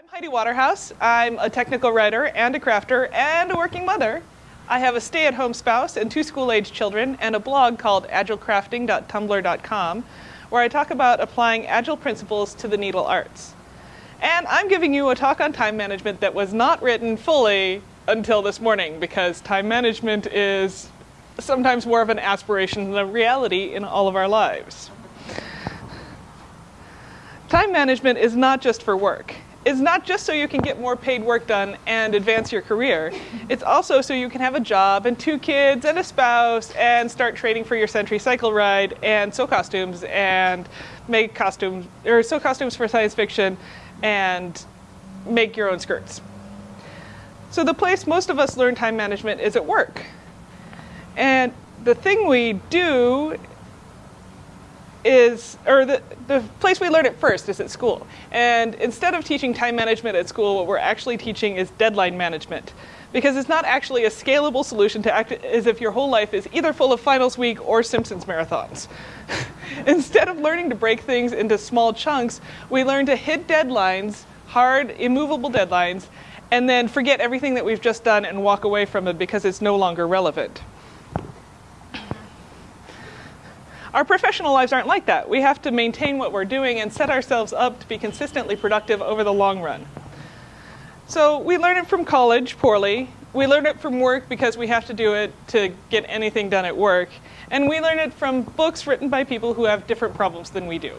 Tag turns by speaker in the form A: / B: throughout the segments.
A: I'm Heidi Waterhouse. I'm a technical writer and a crafter and a working mother. I have a stay-at-home spouse and two school-age children and a blog called agilecrafting.tumblr.com where I talk about applying agile principles to the needle arts. And I'm giving you a talk on time management that was not written fully until this morning because time management is sometimes more of an aspiration than a reality in all of our lives. Time management is not just for work. It's not just so you can get more paid work done and advance your career. It's also so you can have a job and two kids and a spouse and start training for your Century Cycle ride and sew costumes and make costumes or sew costumes for science fiction and make your own skirts. So the place most of us learn time management is at work. And the thing we do is, or the, the place we learn it first is at school. And instead of teaching time management at school, what we're actually teaching is deadline management. Because it's not actually a scalable solution to act as if your whole life is either full of finals week or Simpsons marathons. instead of learning to break things into small chunks, we learn to hit deadlines, hard, immovable deadlines, and then forget everything that we've just done and walk away from it because it's no longer relevant. Our professional lives aren't like that. We have to maintain what we're doing and set ourselves up to be consistently productive over the long run. So we learn it from college poorly. We learn it from work because we have to do it to get anything done at work. And we learn it from books written by people who have different problems than we do.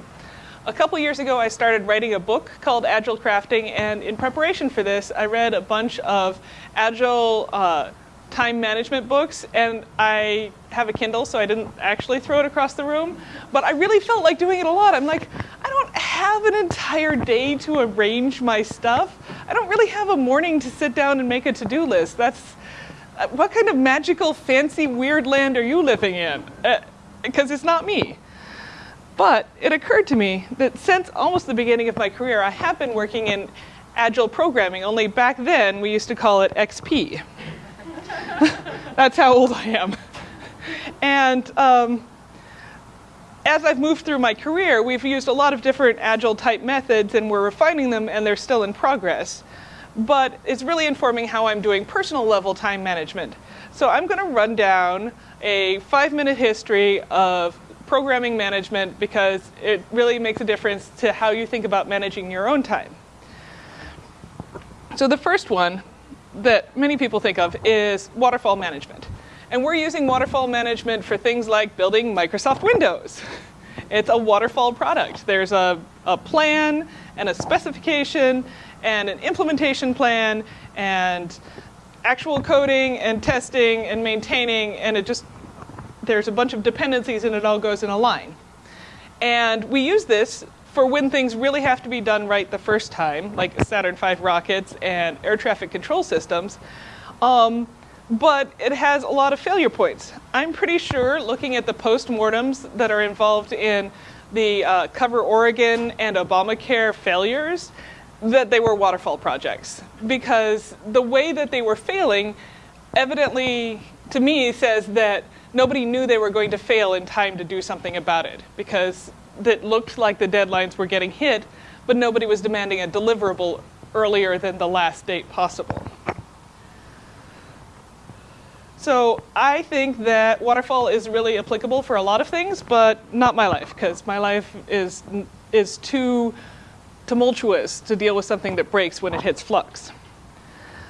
A: A couple years ago, I started writing a book called Agile Crafting, and in preparation for this, I read a bunch of Agile uh, time management books, and I have a Kindle, so I didn't actually throw it across the room. But I really felt like doing it a lot. I'm like, I don't have an entire day to arrange my stuff. I don't really have a morning to sit down and make a to-do list. That's uh, what kind of magical, fancy, weird land are you living in? Because uh, it's not me. But it occurred to me that since almost the beginning of my career, I have been working in agile programming, only back then we used to call it XP. That's how old I am. And um, as I've moved through my career, we've used a lot of different agile type methods and we're refining them and they're still in progress. But it's really informing how I'm doing personal level time management. So I'm going to run down a five minute history of programming management because it really makes a difference to how you think about managing your own time. So the first one that many people think of is waterfall management. And we're using waterfall management for things like building Microsoft Windows. It's a waterfall product. There's a, a plan and a specification and an implementation plan and actual coding and testing and maintaining and it just, there's a bunch of dependencies and it all goes in a line. And we use this for when things really have to be done right the first time, like Saturn V rockets and air traffic control systems. Um, but it has a lot of failure points. I'm pretty sure, looking at the postmortems that are involved in the uh, Cover Oregon and Obamacare failures, that they were waterfall projects. Because the way that they were failing evidently, to me, says that nobody knew they were going to fail in time to do something about it. Because that looked like the deadlines were getting hit, but nobody was demanding a deliverable earlier than the last date possible. So I think that waterfall is really applicable for a lot of things, but not my life, because my life is, is too tumultuous to deal with something that breaks when it hits flux.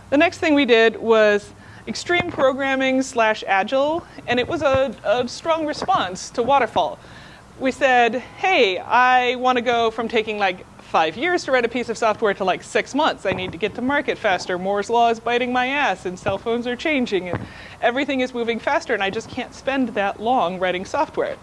A: The next thing we did was extreme programming slash agile, and it was a, a strong response to waterfall we said, hey, I want to go from taking like five years to write a piece of software to like six months. I need to get to market faster. Moore's law is biting my ass and cell phones are changing and everything is moving faster and I just can't spend that long writing software.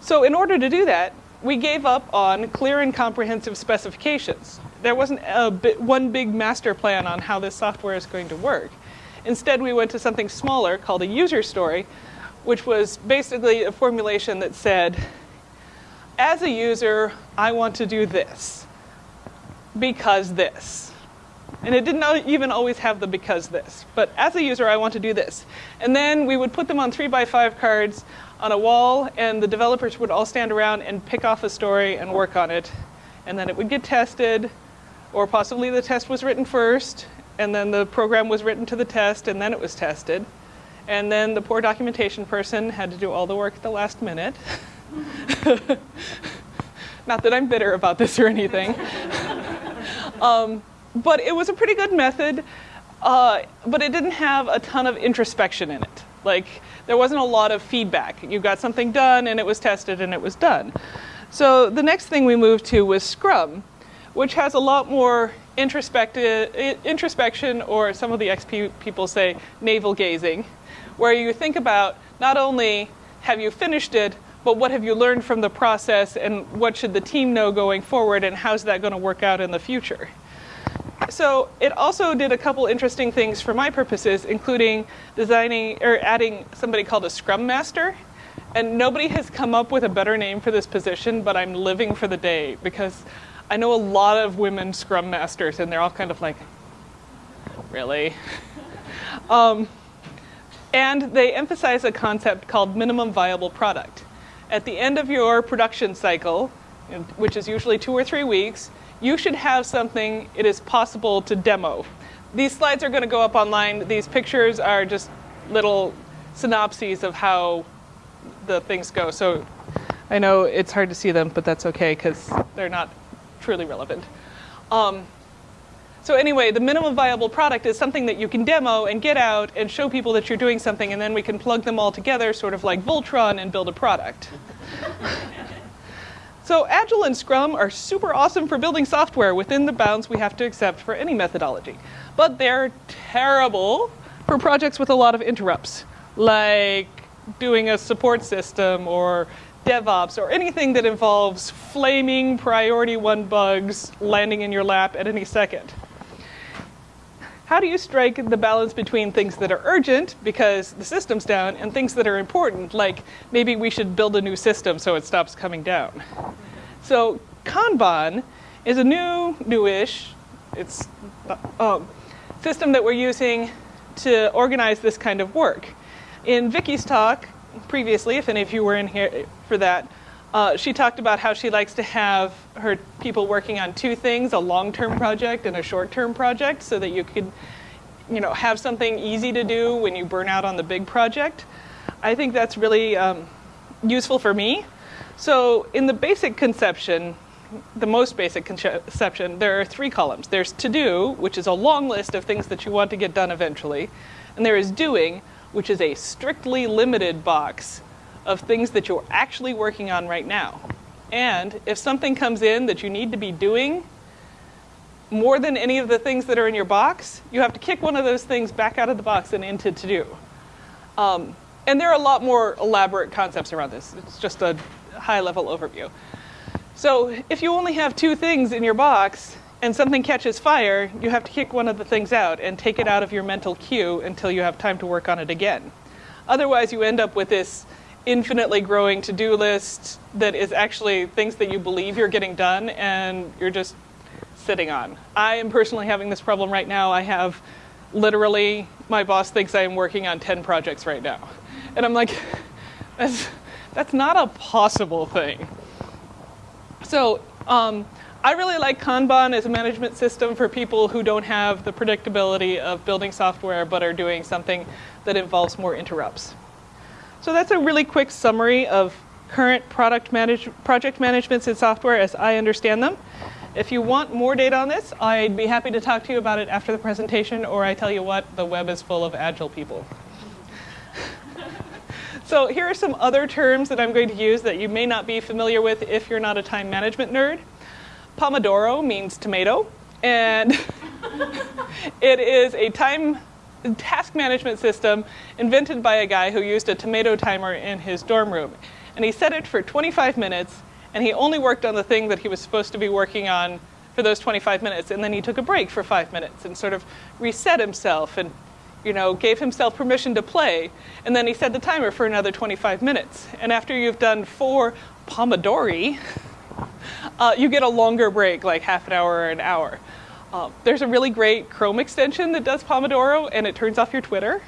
A: So in order to do that, we gave up on clear and comprehensive specifications. There wasn't a bit, one big master plan on how this software is going to work. Instead, we went to something smaller called a user story, which was basically a formulation that said, as a user, I want to do this because this. And it didn't even always have the because this. But as a user, I want to do this. And then we would put them on three by five cards on a wall, and the developers would all stand around and pick off a story and work on it. And then it would get tested Or possibly the test was written first, and then the program was written to the test, and then it was tested. And then the poor documentation person had to do all the work at the last minute. Not that I'm bitter about this or anything. um, but it was a pretty good method, uh, but it didn't have a ton of introspection in it. Like, there wasn't a lot of feedback. You got something done, and it was tested, and it was done. So the next thing we moved to was Scrum, which has a lot more introspection, or some of the XP people say navel gazing, where you think about not only have you finished it, but what have you learned from the process and what should the team know going forward and how's that going to work out in the future. So it also did a couple interesting things for my purposes, including designing or adding somebody called a Scrum Master. And nobody has come up with a better name for this position, but I'm living for the day because I know a lot of women Scrum Masters, and they're all kind of like, really? um, and they emphasize a concept called minimum viable product. At the end of your production cycle, which is usually two or three weeks, you should have something it is possible to demo. These slides are going to go up online. These pictures are just little synopses of how the things go. So I know it's hard to see them, but that's okay because they're not truly relevant. Um, so anyway, the minimum viable product is something that you can demo and get out and show people that you're doing something, and then we can plug them all together, sort of like Voltron, and build a product. so Agile and Scrum are super awesome for building software within the bounds we have to accept for any methodology. But they're terrible for projects with a lot of interrupts, like doing a support system or DevOps or anything that involves flaming priority one bugs landing in your lap at any second how do you strike the balance between things that are urgent because the system's down and things that are important, like maybe we should build a new system so it stops coming down? So Kanban is a new, newish, it's uh, system that we're using to organize this kind of work. In Vicky's talk previously, if any of you were in here for that, uh, she talked about how she likes to have her people working on two things, a long-term project and a short-term project, so that you could you know, have something easy to do when you burn out on the big project. I think that's really um, useful for me. So in the basic conception, the most basic conception, there are three columns. There's to do, which is a long list of things that you want to get done eventually. And there is doing, which is a strictly limited box of things that you're actually working on right now. And if something comes in that you need to be doing more than any of the things that are in your box, you have to kick one of those things back out of the box and into to do. Um, and there are a lot more elaborate concepts around this. It's just a high level overview. So if you only have two things in your box and something catches fire, you have to kick one of the things out and take it out of your mental queue until you have time to work on it again. Otherwise, you end up with this infinitely growing to-do list that is actually things that you believe you're getting done and you're just sitting on. I am personally having this problem right now. I have literally, my boss thinks I am working on 10 projects right now. And I'm like, that's, that's not a possible thing. So um, I really like Kanban as a management system for people who don't have the predictability of building software but are doing something that involves more interrupts. So that's a really quick summary of current product manage project managements in software as I understand them. If you want more data on this, I'd be happy to talk to you about it after the presentation, or I tell you what, the web is full of agile people. so here are some other terms that I'm going to use that you may not be familiar with if you're not a time management nerd. Pomodoro means tomato, and it is a time task management system invented by a guy who used a tomato timer in his dorm room. And he set it for 25 minutes, and he only worked on the thing that he was supposed to be working on for those 25 minutes. And then he took a break for five minutes and sort of reset himself and you know, gave himself permission to play. And then he set the timer for another 25 minutes. And after you've done four Pomodori, uh, you get a longer break, like half an hour or an hour. Um, there's a really great Chrome extension that does Pomodoro, and it turns off your Twitter,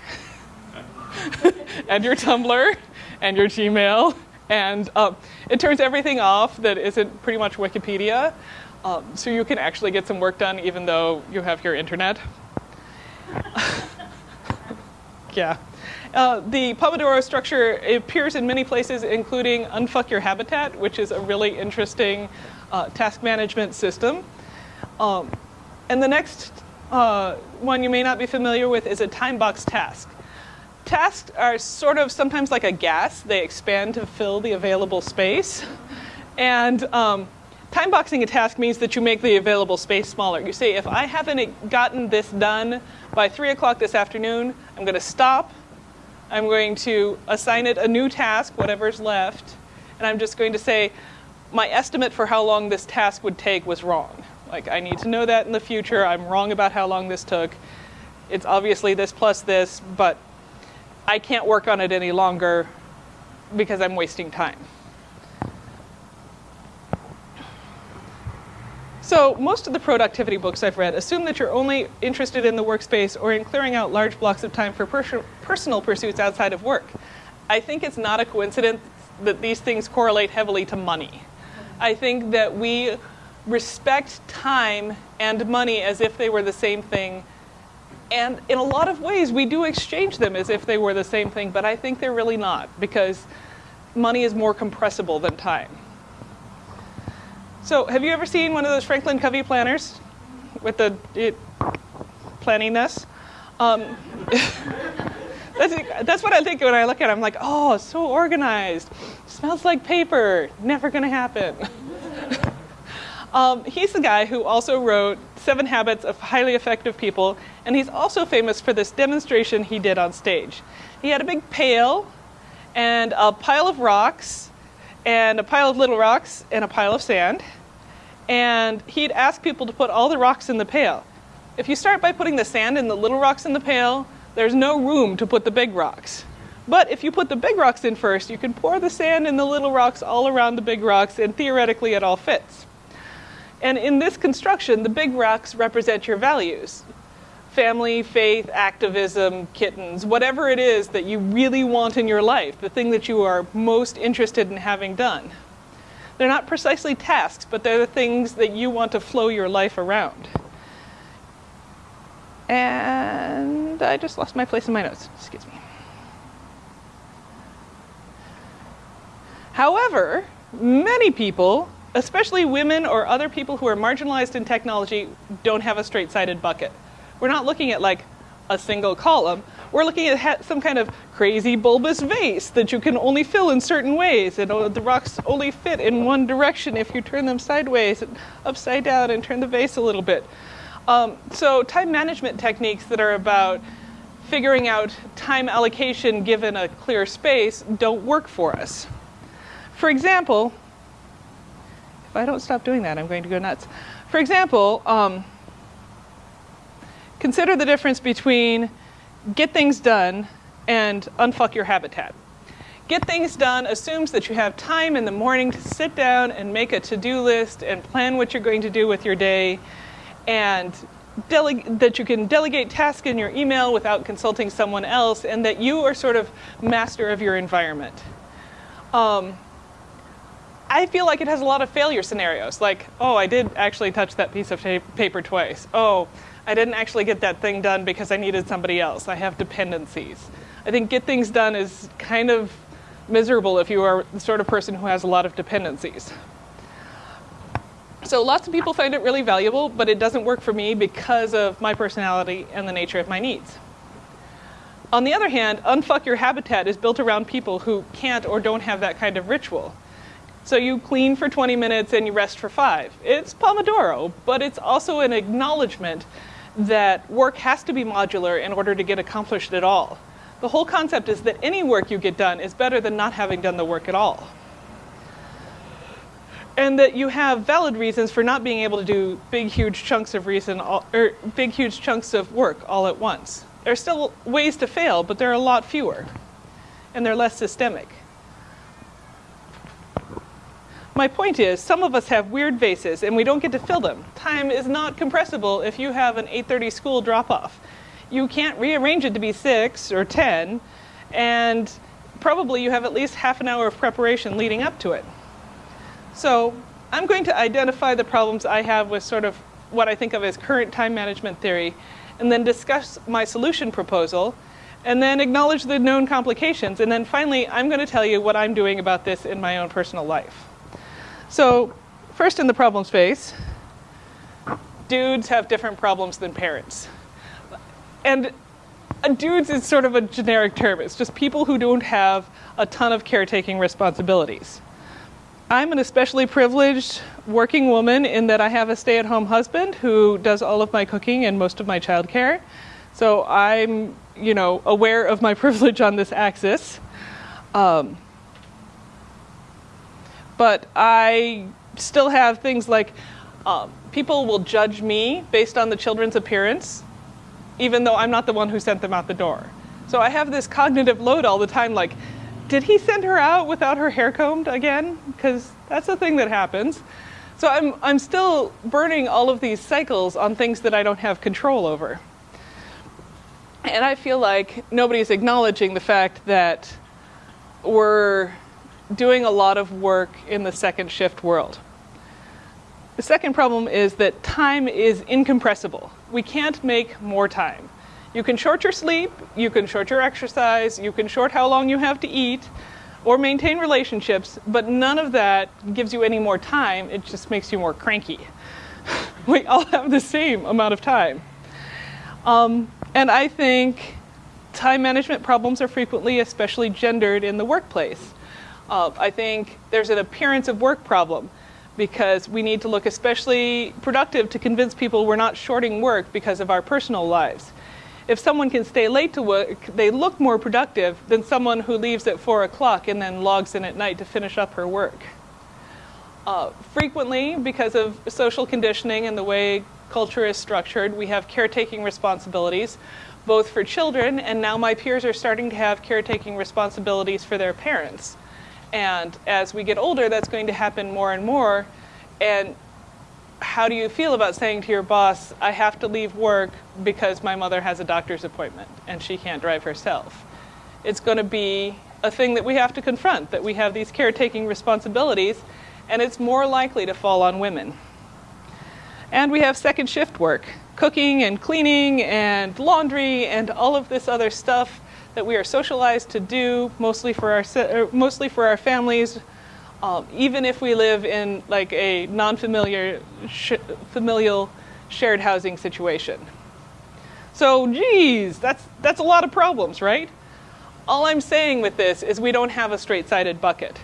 A: and your Tumblr, and your Gmail, and um, it turns everything off that isn't pretty much Wikipedia. Um, so you can actually get some work done even though you have your internet. yeah. Uh, the Pomodoro structure appears in many places, including Unfuck Your Habitat, which is a really interesting uh, task management system. Um, and the next uh, one you may not be familiar with is a time box task. Tasks are sort of sometimes like a gas. They expand to fill the available space. And um, time boxing a task means that you make the available space smaller. You say, if I haven't gotten this done by 3 o'clock this afternoon, I'm going to stop I'm going to assign it a new task, whatever's left, and I'm just going to say, my estimate for how long this task would take was wrong. Like, I need to know that in the future. I'm wrong about how long this took. It's obviously this plus this, but I can't work on it any longer because I'm wasting time. So most of the productivity books I've read assume that you're only interested in the workspace or in clearing out large blocks of time for per personal pursuits outside of work. I think it's not a coincidence that these things correlate heavily to money. I think that we respect time and money as if they were the same thing. And in a lot of ways, we do exchange them as if they were the same thing, but I think they're really not because money is more compressible than time. So have you ever seen one of those Franklin Covey planners with the it, planning this? Um, that's, that's what I think when I look at it. I'm like, oh, so organized. Smells like paper. Never going to happen. um, he's the guy who also wrote Seven Habits of Highly Effective People, and he's also famous for this demonstration he did on stage. He had a big pail and a pile of rocks and a pile of little rocks and a pile of sand. And he'd ask people to put all the rocks in the pail. If you start by putting the sand and the little rocks in the pail, there's no room to put the big rocks. But if you put the big rocks in first, you can pour the sand and the little rocks all around the big rocks, and theoretically it all fits. And in this construction, the big rocks represent your values family, faith, activism, kittens, whatever it is that you really want in your life, the thing that you are most interested in having done. They're not precisely tasks, but they're the things that you want to flow your life around. And I just lost my place in my notes. Excuse me. However, many people, especially women or other people who are marginalized in technology, don't have a straight-sided bucket. We're not looking at like a single column. We're looking at some kind of crazy bulbous vase that you can only fill in certain ways. And the rocks only fit in one direction if you turn them sideways and upside down and turn the vase a little bit. Um, so time management techniques that are about figuring out time allocation given a clear space don't work for us. For example, if I don't stop doing that, I'm going to go nuts. For example, um, Consider the difference between get things done and unfuck your habitat. Get things done assumes that you have time in the morning to sit down and make a to-do list and plan what you're going to do with your day and that you can delegate tasks in your email without consulting someone else and that you are sort of master of your environment. Um, I feel like it has a lot of failure scenarios like, oh, I did actually touch that piece of paper twice. Oh, I didn't actually get that thing done because I needed somebody else. I have dependencies. I think get things done is kind of miserable if you are the sort of person who has a lot of dependencies. So lots of people find it really valuable, but it doesn't work for me because of my personality and the nature of my needs. On the other hand, Unfuck Your Habitat is built around people who can't or don't have that kind of ritual. So you clean for 20 minutes and you rest for five. It's Pomodoro, but it's also an acknowledgement that work has to be modular in order to get accomplished at all. The whole concept is that any work you get done is better than not having done the work at all. And that you have valid reasons for not being able to do big, huge chunks of reason, or er, big, huge chunks of work all at once. There are still ways to fail, but there are a lot fewer, and they're less systemic. My point is, some of us have weird vases and we don't get to fill them. Time is not compressible if you have an 8.30 school drop-off. You can't rearrange it to be 6 or 10, and probably you have at least half an hour of preparation leading up to it. So I'm going to identify the problems I have with sort of what I think of as current time management theory, and then discuss my solution proposal, and then acknowledge the known complications, and then finally, I'm going to tell you what I'm doing about this in my own personal life. So, first in the problem space, dudes have different problems than parents. And dudes is sort of a generic term. It's just people who don't have a ton of caretaking responsibilities. I'm an especially privileged working woman in that I have a stay at home husband who does all of my cooking and most of my childcare. So I'm, you know, aware of my privilege on this axis. Um, but I still have things like um, people will judge me based on the children's appearance, even though I'm not the one who sent them out the door. So I have this cognitive load all the time like, did he send her out without her hair combed again? Because that's a thing that happens. So I'm, I'm still burning all of these cycles on things that I don't have control over. And I feel like nobody's acknowledging the fact that we're doing a lot of work in the second shift world. The second problem is that time is incompressible. We can't make more time. You can short your sleep, you can short your exercise, you can short how long you have to eat, or maintain relationships, but none of that gives you any more time, it just makes you more cranky. we all have the same amount of time. Um, and I think time management problems are frequently especially gendered in the workplace. Uh, I think there's an appearance of work problem because we need to look especially productive to convince people we're not shorting work because of our personal lives if someone can stay late to work, they look more productive than someone who leaves at 4 o'clock and then logs in at night to finish up her work. Uh, frequently, because of social conditioning and the way culture is structured, we have caretaking responsibilities, both for children, and now my peers are starting to have caretaking responsibilities for their parents. And as we get older, that's going to happen more and more. And how do you feel about saying to your boss, I have to leave work because my mother has a doctor's appointment and she can't drive herself? It's going to be a thing that we have to confront, that we have these caretaking responsibilities, and it's more likely to fall on women. And we have second shift work, cooking and cleaning and laundry and all of this other stuff that we are socialized to do, mostly for our, mostly for our families, um, even if we live in like a non-familiar, sh familial shared housing situation. So, geez, that's, that's a lot of problems, right? All I'm saying with this is we don't have a straight-sided bucket,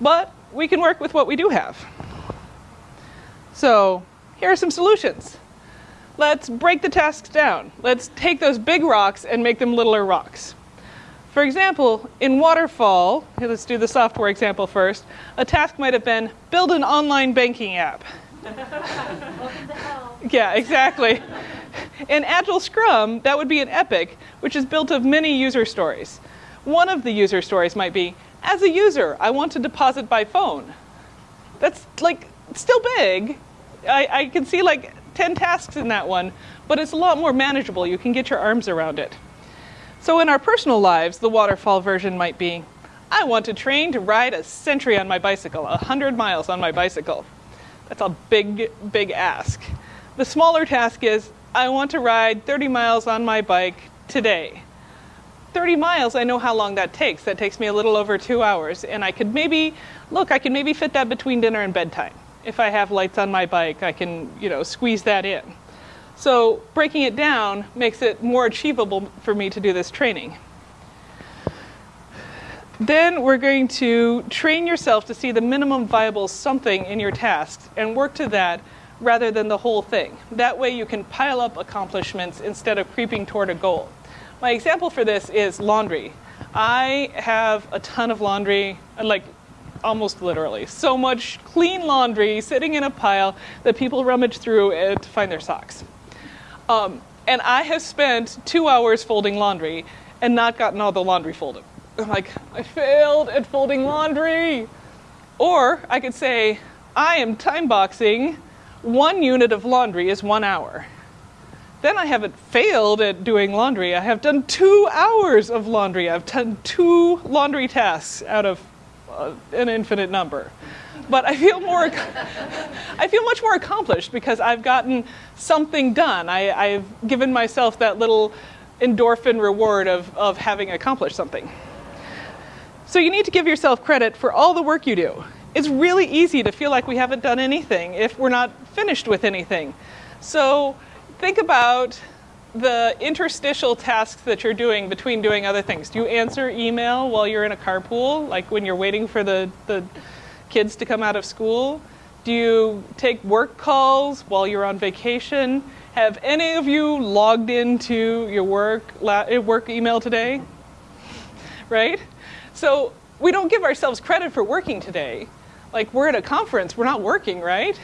A: but we can work with what we do have. So, here are some solutions. Let's break the tasks down. Let's take those big rocks and make them littler rocks. For example, in Waterfall, let's do the software example first, a task might have been build an online banking app. yeah, exactly. In Agile Scrum, that would be an epic, which is built of many user stories. One of the user stories might be, as a user, I want to deposit by phone. That's like still big. I, I can see like 10 tasks in that one, but it's a lot more manageable. You can get your arms around it. So in our personal lives, the waterfall version might be, I want to train to ride a century on my bicycle, 100 miles on my bicycle. That's a big, big ask. The smaller task is, I want to ride 30 miles on my bike today. 30 miles, I know how long that takes. That takes me a little over two hours. And I could maybe, look, I can maybe fit that between dinner and bedtime. If I have lights on my bike, I can, you know, squeeze that in. So breaking it down makes it more achievable for me to do this training. Then we're going to train yourself to see the minimum viable something in your tasks and work to that rather than the whole thing. That way you can pile up accomplishments instead of creeping toward a goal. My example for this is laundry. I have a ton of laundry, like almost literally, so much clean laundry sitting in a pile that people rummage through it to find their socks. Um, and I have spent two hours folding laundry and not gotten all the laundry folded. I'm like, I failed at folding laundry. Or I could say, I am time boxing. One unit of laundry is one hour. Then I haven't failed at doing laundry. I have done two hours of laundry. I've done two laundry tasks out of uh, an infinite number. But I feel more, I feel much more accomplished because I've gotten something done. I, have given myself that little endorphin reward of, of having accomplished something. So you need to give yourself credit for all the work you do. It's really easy to feel like we haven't done anything if we're not finished with anything. So think about the interstitial tasks that you're doing between doing other things. Do you answer email while you're in a carpool, like when you're waiting for the, the kids to come out of school? Do you take work calls while you're on vacation? Have any of you logged into your work, work email today? Right? So we don't give ourselves credit for working today. Like we're at a conference, we're not working, right?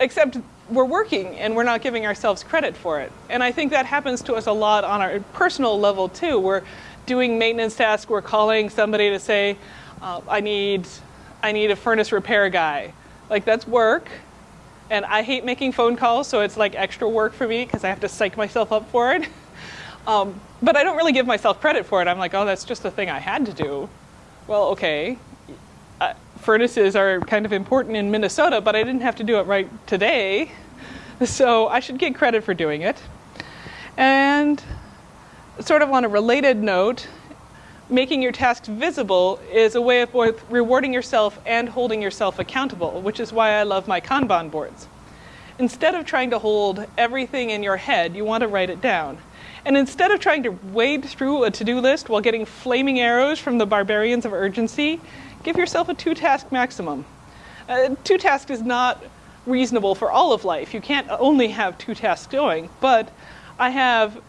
A: Except we're working and we're not giving ourselves credit for it. And I think that happens to us a lot on our personal level too. We're doing maintenance tasks, we're calling somebody to say, uh, I need, I need a furnace repair guy. Like that's work. And I hate making phone calls, so it's like extra work for me because I have to psych myself up for it. Um, but I don't really give myself credit for it. I'm like, oh, that's just the thing I had to do. Well, okay. Uh, furnaces are kind of important in Minnesota, but I didn't have to do it right today. So I should get credit for doing it. And sort of on a related note, making your tasks visible is a way of both rewarding yourself and holding yourself accountable, which is why I love my Kanban boards. Instead of trying to hold everything in your head, you want to write it down. And instead of trying to wade through a to-do list while getting flaming arrows from the barbarians of urgency, give yourself a two-task maximum. Uh, two tasks is not reasonable for all of life. You can't only have two tasks going, but I have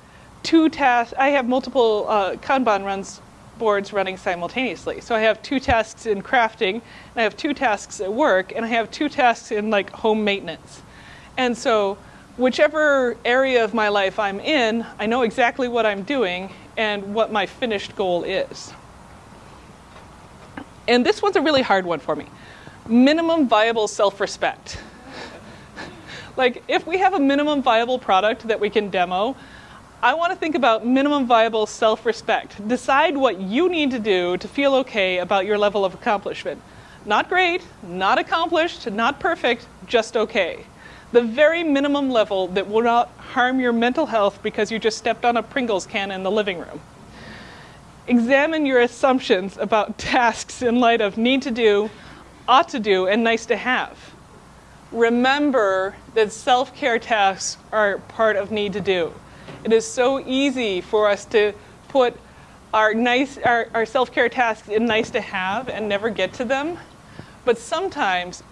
A: two tasks, I have multiple uh, Kanban runs boards running simultaneously. So I have two tasks in crafting, and I have two tasks at work, and I have two tasks in like home maintenance. And so whichever area of my life I'm in, I know exactly what I'm doing and what my finished goal is. And this one's a really hard one for me. Minimum viable self-respect. like if we have a minimum viable product that we can demo, I want to think about minimum viable self-respect. Decide what you need to do to feel okay about your level of accomplishment. Not great, not accomplished, not perfect, just okay the very minimum level that will not harm your mental health because you just stepped on a Pringles can in the living room. Examine your assumptions about tasks in light of need to do, ought to do, and nice to have. Remember that self-care tasks are part of need to do. It is so easy for us to put our, nice, our, our self-care tasks in nice to have and never get to them. But sometimes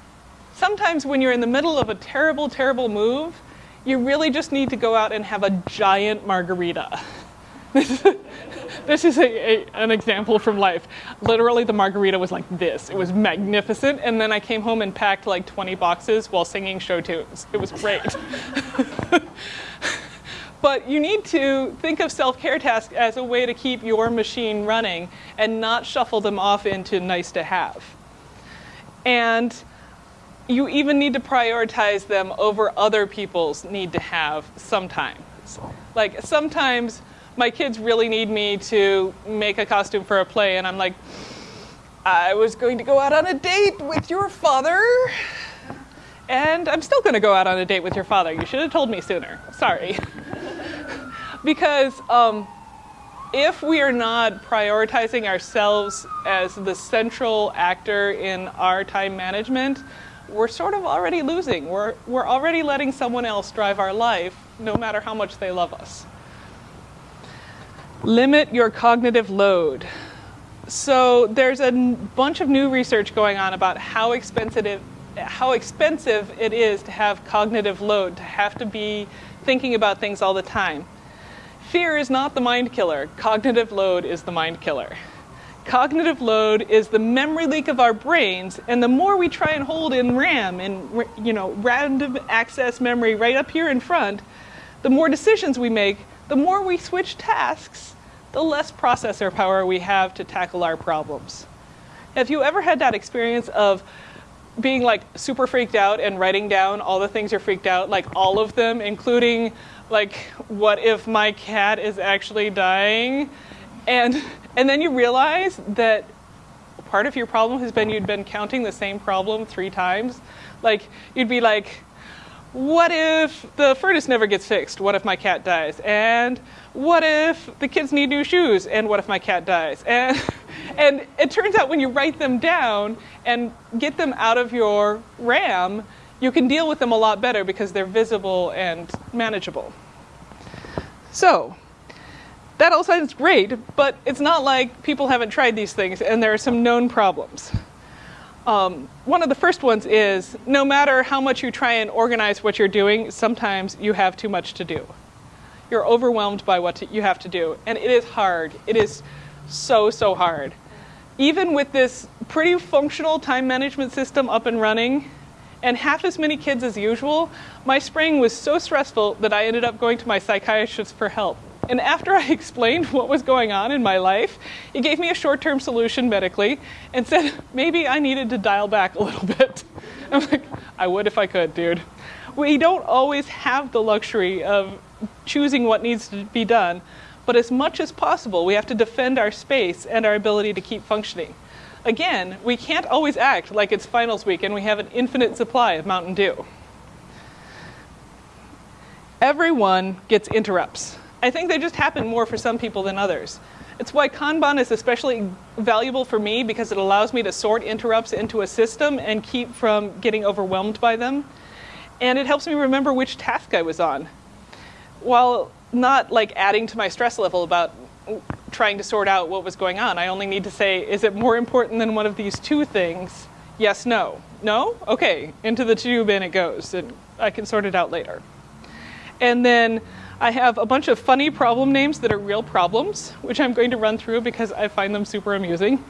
A: sometimes when you're in the middle of a terrible, terrible move, you really just need to go out and have a giant margarita. this is a, a, an example from life. Literally, the margarita was like this. It was magnificent, and then I came home and packed like 20 boxes while singing show tunes. It was great. but you need to think of self-care tasks as a way to keep your machine running and not shuffle them off into nice to have. And you even need to prioritize them over other people's need to have sometimes. Like sometimes my kids really need me to make a costume for a play and I'm like, I was going to go out on a date with your father and I'm still going to go out on a date with your father. You should have told me sooner. Sorry. because um, if we are not prioritizing ourselves as the central actor in our time management, we're sort of already losing. We're, we're already letting someone else drive our life, no matter how much they love us. Limit your cognitive load. So there's a bunch of new research going on about how expensive, how expensive it is to have cognitive load, to have to be thinking about things all the time. Fear is not the mind killer. Cognitive load is the mind killer. Cognitive load is the memory leak of our brains, and the more we try and hold in RAM and you know random access memory right up here in front, the more decisions we make, the more we switch tasks, the less processor power we have to tackle our problems. Have you ever had that experience of being like super freaked out and writing down all the things you're freaked out, like all of them, including like what if my cat is actually dying? And, and then you realize that part of your problem has been you'd been counting the same problem three times. Like, you'd be like, what if the furnace never gets fixed? What if my cat dies? And what if the kids need new shoes? And what if my cat dies? And, and it turns out when you write them down and get them out of your RAM, you can deal with them a lot better because they're visible and manageable. So, that all sounds great, but it's not like people haven't tried these things and there are some known problems. Um, one of the first ones is no matter how much you try and organize what you're doing, sometimes you have too much to do. You're overwhelmed by what to, you have to do, and it is hard. It is so, so hard. Even with this pretty functional time management system up and running, and half as many kids as usual, my spring was so stressful that I ended up going to my psychiatrist for help. And after I explained what was going on in my life, he gave me a short term solution medically and said maybe I needed to dial back a little bit. I'm like, I would if I could, dude. We don't always have the luxury of choosing what needs to be done, but as much as possible, we have to defend our space and our ability to keep functioning. Again, we can't always act like it's finals week and we have an infinite supply of Mountain Dew. Everyone gets interrupts. I think they just happen more for some people than others. It's why Kanban is especially valuable for me because it allows me to sort interrupts into a system and keep from getting overwhelmed by them. And it helps me remember which task I was on. While not like adding to my stress level about trying to sort out what was going on, I only need to say, is it more important than one of these two things? Yes, no. No? Okay, into the tube and it goes, and I can sort it out later. And then I have a bunch of funny problem names that are real problems, which I'm going to run through because I find them super amusing.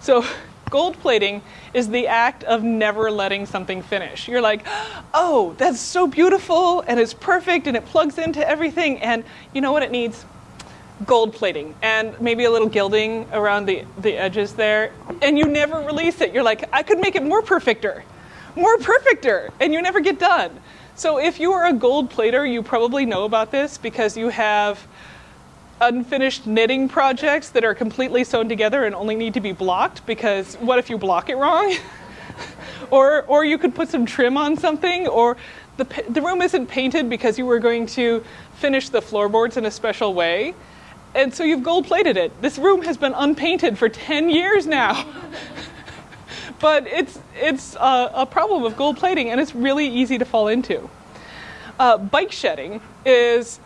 A: So, gold plating is the act of never letting something finish. You're like, oh, that's so beautiful and it's perfect and it plugs into everything, and you know what it needs? Gold plating and maybe a little gilding around the, the edges there, and you never release it. You're like, I could make it more perfecter, more perfecter, and you never get done. So if you are a gold plater, you probably know about this because you have unfinished knitting projects that are completely sewn together and only need to be blocked because what if you block it wrong? or, or you could put some trim on something or the, the room isn't painted because you were going to finish the floorboards in a special way. And so you've gold plated it. This room has been unpainted for 10 years now. but it's, it's a, a, problem of gold plating and it's really easy to fall into. Uh, bike shedding is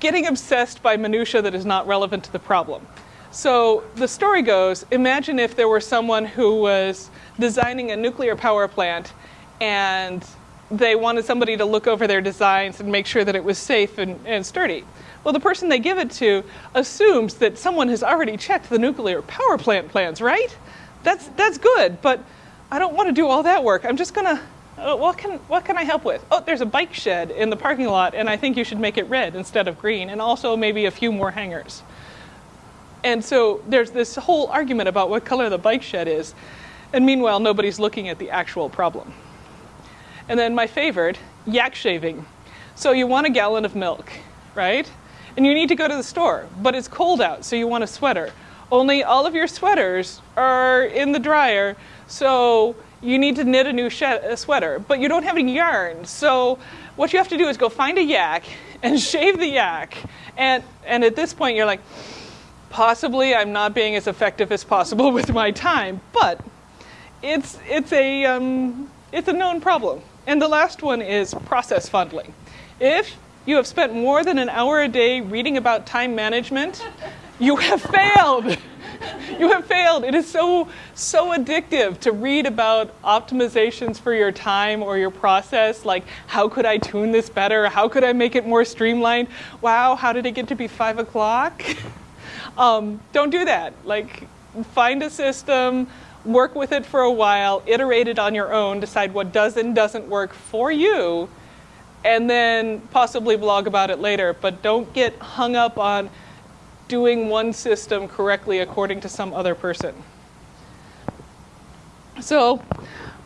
A: getting obsessed by minutia that is not relevant to the problem. So the story goes, imagine if there were someone who was designing a nuclear power plant and they wanted somebody to look over their designs and make sure that it was safe and, and sturdy. Well, the person they give it to assumes that someone has already checked the nuclear power plant plans, right? that's that's good, but I don't want to do all that work. I'm just gonna. Uh, what can what can I help with? Oh, there's a bike shed in the parking lot, and I think you should make it red instead of green, and also maybe a few more hangers. And so there's this whole argument about what color the bike shed is, and meanwhile nobody's looking at the actual problem. And then my favorite, yak shaving. So you want a gallon of milk, right? And you need to go to the store, but it's cold out, so you want a sweater. Only all of your sweaters are in the dryer, so you need to knit a new a sweater, but you don't have any yarn. So what you have to do is go find a yak and shave the yak. And, and at this point, you're like, possibly I'm not being as effective as possible with my time, but it's, it's, a, um, it's a known problem. And the last one is process fondling. If you have spent more than an hour a day reading about time management, you have failed. you have failed. It is so, so addictive to read about optimizations for your time or your process. Like, how could I tune this better? How could I make it more streamlined? Wow, how did it get to be five o'clock? um, don't do that. Like, find a system, work with it for a while, iterate it on your own, decide what does and doesn't work for you, and then possibly blog about it later. But don't get hung up on doing one system correctly according to some other person. So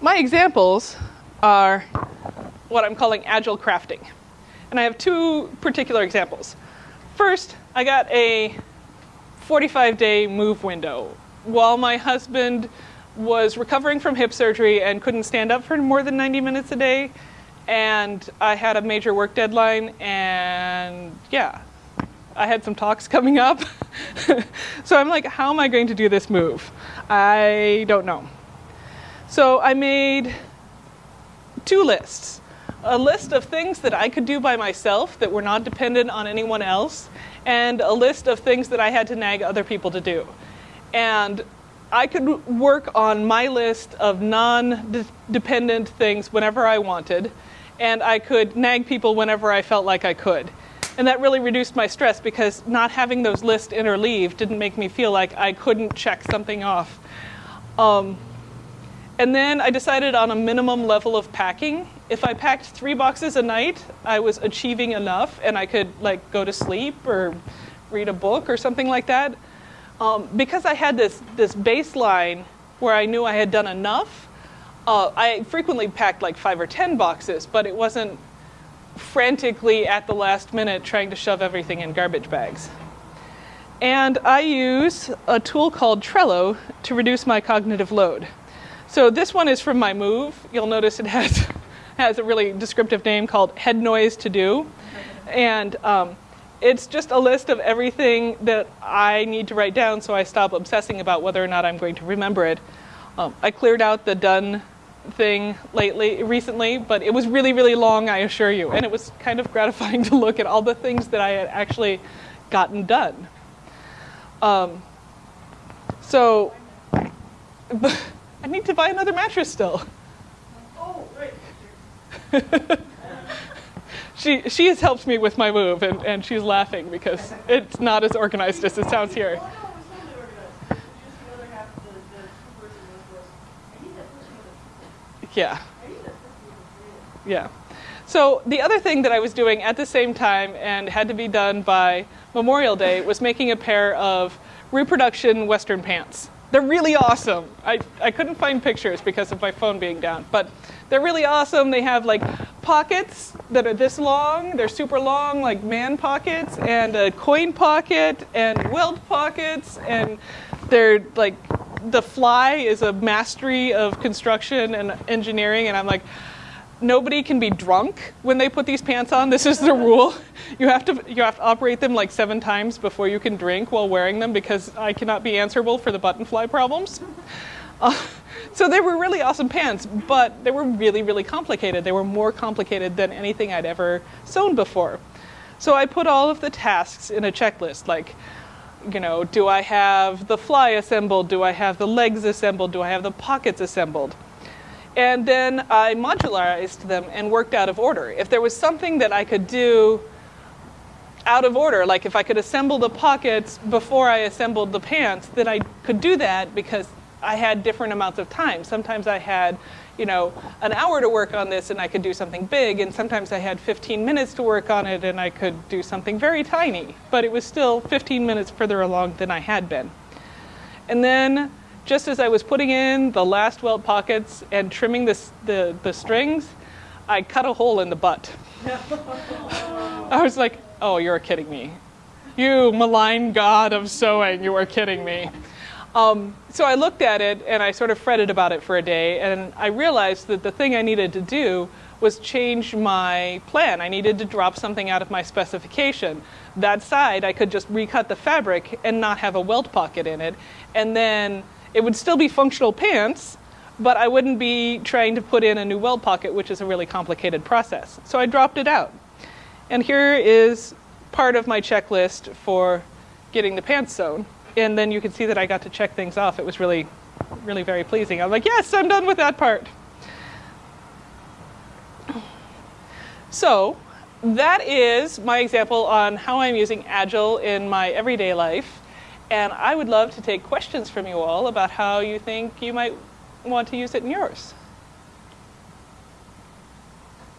A: my examples are what I'm calling agile crafting. And I have two particular examples. First, I got a 45 day move window while my husband was recovering from hip surgery and couldn't stand up for more than 90 minutes a day. And I had a major work deadline, and yeah, I had some talks coming up. so I'm like, how am I going to do this move? I don't know. So I made two lists a list of things that I could do by myself that were not dependent on anyone else, and a list of things that I had to nag other people to do. And I could work on my list of non dependent things whenever I wanted, and I could nag people whenever I felt like I could. And that really reduced my stress because not having those lists interleave didn't make me feel like I couldn't check something off. Um, and then I decided on a minimum level of packing. If I packed three boxes a night, I was achieving enough and I could like go to sleep or read a book or something like that. Um, because I had this, this baseline where I knew I had done enough, uh, I frequently packed like five or ten boxes, but it wasn't frantically at the last minute trying to shove everything in garbage bags. And I use a tool called Trello to reduce my cognitive load. So this one is from my move. You'll notice it has, has a really descriptive name called Head Noise To Do. And um, it's just a list of everything that I need to write down so I stop obsessing about whether or not I'm going to remember it. Um, I cleared out the done thing lately, recently, but it was really, really long, I assure you. And it was kind of gratifying to look at all the things that I had actually gotten done. Um, so, I need to buy another mattress still.
B: Oh, right.
A: she, she has helped me with my move, and, and she's laughing because it's not as organized as it sounds here.
B: Oh, no, it's totally organized. Just the other half, the, the two-person list was, I need that person with a,
A: Yeah. Yeah. So the other thing that I was doing at the same time and had to be done by Memorial Day was making a pair of reproduction Western pants. They're really awesome. I, I couldn't find pictures because of my phone being down, but they're really awesome. They have like pockets that are this long. They're super long, like man pockets, and a coin pocket, and welt pockets, and they're like the fly is a mastery of construction and engineering, and I'm like, nobody can be drunk when they put these pants on. This is the rule. You have to you have to operate them like seven times before you can drink while wearing them because I cannot be answerable for the button fly problems. Uh, so they were really awesome pants, but they were really really complicated. They were more complicated than anything I'd ever sewn before. So I put all of the tasks in a checklist like you know, do I have the fly assembled? Do I have the legs assembled? Do I have the pockets assembled? And then I modularized them and worked out of order. If there was something that I could do out of order, like if I could assemble the pockets before I assembled the pants, then I could do that because I had different amounts of time. Sometimes I had, you know, an hour to work on this and I could do something big, and sometimes I had 15 minutes to work on it and I could do something very tiny, but it was still 15 minutes further along than I had been. And then just as I was putting in the last welt pockets and trimming the, the strings, I cut a hole in the butt. I was like, oh, you're kidding me. You malign god of sewing, you are kidding me. Um, so I looked at it and I sort of fretted about it for a day, and I realized that the thing I needed to do was change my plan. I needed to drop something out of my specification. That side, I could just recut the fabric and not have a welt pocket in it, and then it would still be functional pants, but I wouldn't be trying to put in a new welt pocket, which is a really complicated process. So I dropped it out. And here is part of my checklist for getting the pants sewn. And then you can see that I got to check things off. It was really, really very pleasing. I'm like, yes, I'm done with that part. So that is my example on how I'm using Agile in my everyday life. And I would love to take questions from you all about how you think you might want to use it in yours.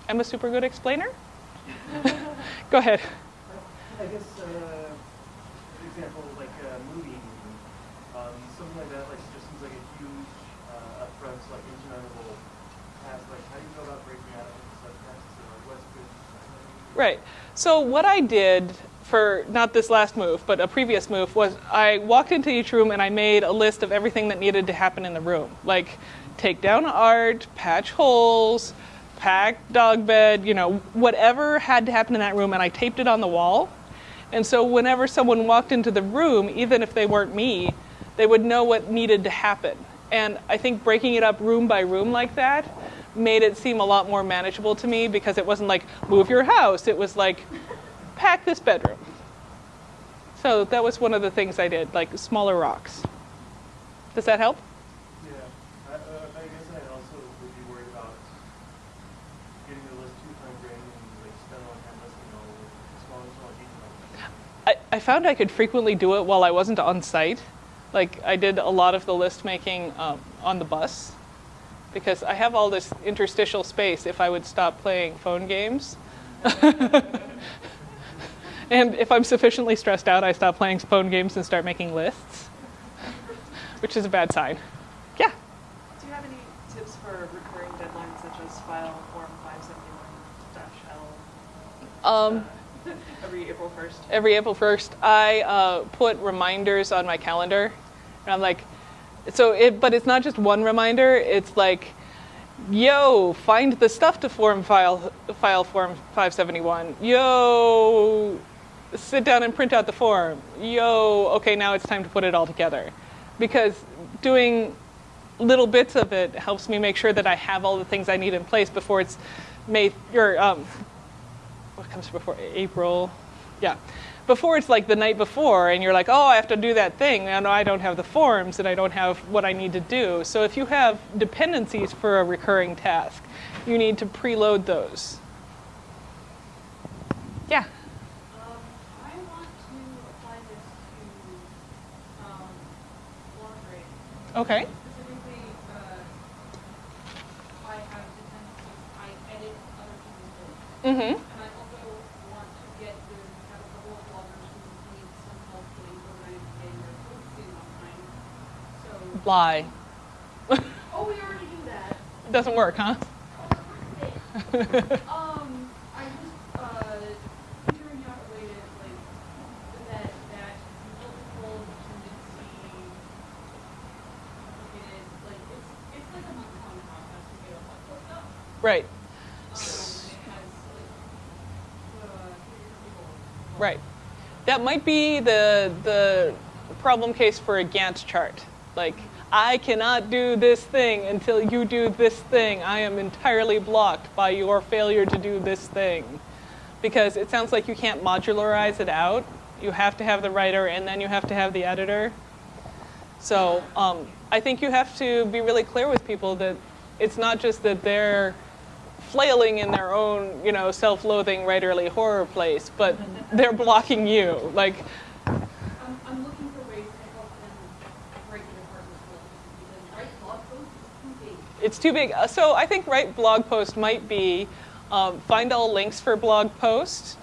A: I'm a super good explainer. Go ahead.
C: I guess, uh, for example, like uh, moving, um, something like that, like just seems like a huge uh, upfront, like insurmountable task. Like, how do you go about breaking out into subtasks, or like, what's good?
A: Right. So what I did for not this last move, but a previous move, was I walked into each room and I made a list of everything that needed to happen in the room. Like take down art, patch holes, pack dog bed, you know, whatever had to happen in that room, and I taped it on the wall. And so whenever someone walked into the room, even if they weren't me, they would know what needed to happen. And I think breaking it up room by room like that made it seem a lot more manageable to me because it wasn't like move your house. It was like pack this bedroom. So that was one of the things I did, like smaller rocks. Does that help?
C: Yeah, I, uh, I guess I also would be worried about getting the list too time and like spend a lot of time listing all the small, small details.
A: I, I found I could frequently do it while I wasn't on site. Like I did a lot of the list making um, on the bus because I have all this interstitial space if I would stop playing phone games. and if I'm sufficiently stressed out, I stop playing phone games and start making lists, which is a bad sign. Yeah.
B: Do you have any tips for recurring deadlines such as file form 571-L?
A: Um,
B: Every April 1st?
A: every April 1st, I uh, put reminders on my calendar. And I'm like, so it, but it's not just one reminder, it's like, yo, find the stuff to form file, file form 571. Yo, sit down and print out the form. Yo, okay, now it's time to put it all together. Because doing little bits of it helps me make sure that I have all the things I need in place before it's May, or um, what comes before April? Yeah. Before it's like the night before, and you're like, oh, I have to do that thing, and I don't have the forms, and I don't have what I need to do. So if you have dependencies for a recurring task, you need to preload those. Yeah.
D: Um, I want to apply this to, um, laundry.
A: Okay.
D: Specifically, uh, I have the tendency, I edit other people's work.
A: Mm-hmm.
D: And I also want to get to have a couple of bloggers who need some help getting organized and they're focusing on time. So,
A: Lie.
D: oh, we already do that.
A: Doesn't work, huh?
D: Um, I just, uh, figuring out a way to, like, that, that multiple dependency, it is, like, it's, it's like a month-long process to get a lot of stuff.
A: Right.
D: Um, it has, like, uh, people.
A: Right. That might be the the problem case for a Gantt chart. Like, I cannot do this thing until you do this thing. I am entirely blocked by your failure to do this thing. Because it sounds like you can't modularize it out. You have to have the writer and then you have to have the editor. So um, I think you have to be really clear with people that it's not just that they're flailing in their own, you know, self-loathing writerly horror place, but they're blocking you. Like,
D: I'm, I'm looking for ways to help them break it apart as well, because write blog posts is too big.
A: It's too big. Uh, So I think write blog post might be um, find all links for blog post,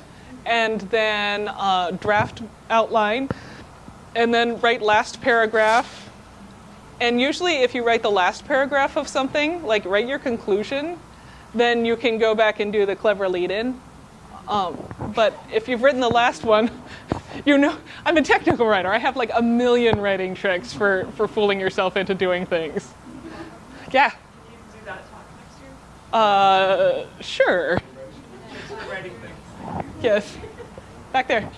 A: and then uh, draft outline, and then write last paragraph. And usually, if you write the last paragraph of something, like write your conclusion, then you can go back and do the clever lead-in. Um, but if you've written the last one, you know I'm a technical writer. I have like a million writing tricks for for fooling yourself into doing things. Yeah.
B: Can you do that talk next year?
A: Uh, sure. Yes. Back there.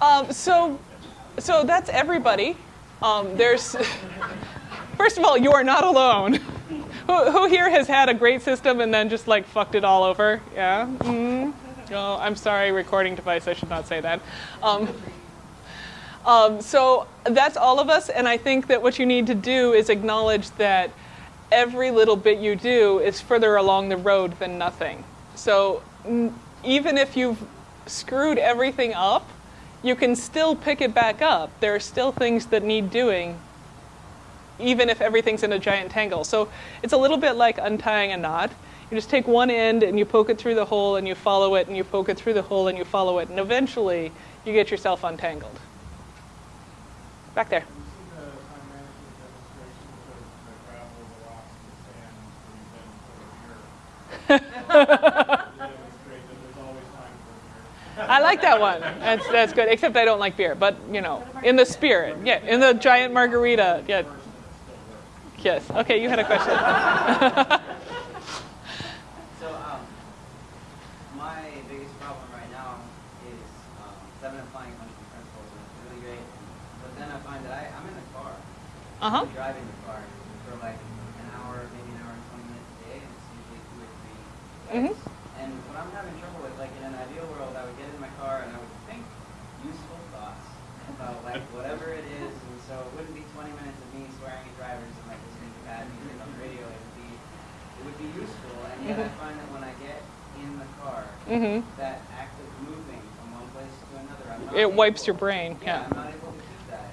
A: Um, so, so that's everybody. Um, there's, first of all, you are not alone. who, who here has had a great system and then just like fucked it all over? Yeah. mm Oh, I'm sorry, recording device. I should not say that. Um, um, so that's all of us, and I think that what you need to do is acknowledge that every little bit you do is further along the road than nothing. So even if you've screwed everything up, you can still pick it back up. There are still things that need doing, even if everything's in a giant tangle. So it's a little bit like untying a knot. You just take one end and you poke it through the hole and you follow it and you poke it through the hole and you follow it. And eventually you get yourself untangled. Back there. I like that one. That's that's good. Except I don't like beer, but you know, in the spirit, yeah, in the giant margarita, yeah. Yes. Okay, you had a question. Uh huh.
E: Driving the car for like an hour, maybe an hour and 20 minutes a day, and it's usually two or 3
A: Mhm.
E: And what I'm having trouble with, like in an ideal world, I would get in my car and I would think useful thoughts about like whatever it is, and so it wouldn't be 20 minutes of me swearing at drivers and like listening to bad music on the radio. It would be, it would be useful, and yet I find that when I get in the car,
A: Mhm.
E: that act of moving from one place to another, I'm not
A: It wipes your brain, yeah.
E: I'm not able to do that.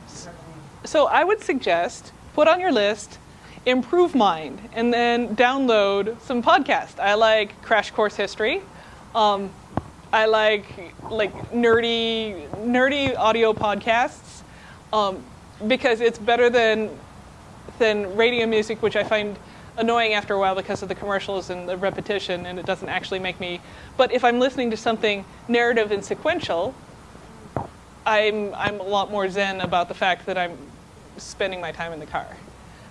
A: So I would suggest put on your list Improve Mind and then download some podcasts. I like Crash Course History. Um, I like like nerdy nerdy audio podcasts um, because it's better than than radio music, which I find annoying after a while because of the commercials and the repetition, and it doesn't actually make me. But if I'm listening to something narrative and sequential, I'm I'm a lot more zen about the fact that I'm spending my time in the car.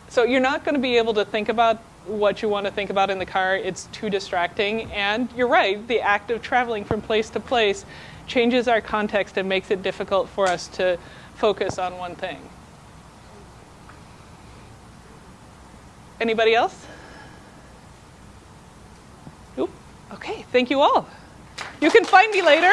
A: So you're not going to be able to think about what you want to think about in the car. It's too distracting. And you're right, the act of traveling from place to place changes our context and makes it difficult for us to focus on one thing. Anybody else? Nope. Okay, thank you all. You can find me later.